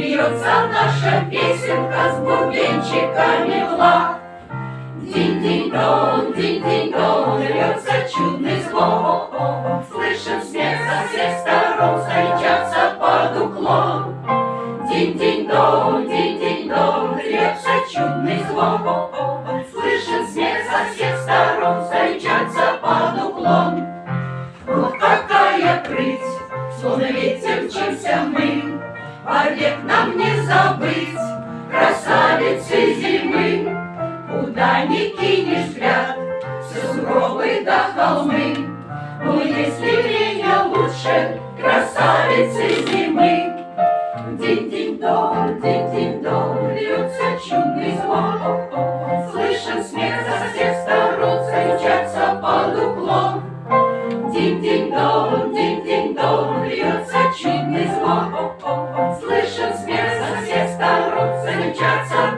льется наша песенка с бубенчиками в лад. Динь-динь-дон, динь-динь-дон, льется чудный звон. Слышен смех со всех сторон, встречаться под уклон. Динь-динь-дон, динь-динь-дон, льется чудный звон. Слышен смех со всех сторон, встречаться под уклон. Вот какая прыть, словно ветер мчимся мы, Вовек нам не забыть красавицы зимы. Куда ни кинешь взгляд, сугробы до холмы. Но если время лучше красавицы зимы, Динь-динь-дон, динь-динь-дон, льется чудный звон. Слышен смех со всех сторон, встречаться под уклон. Динь-динь-дон, динь-динь-дон, льется чудный звон. Слышен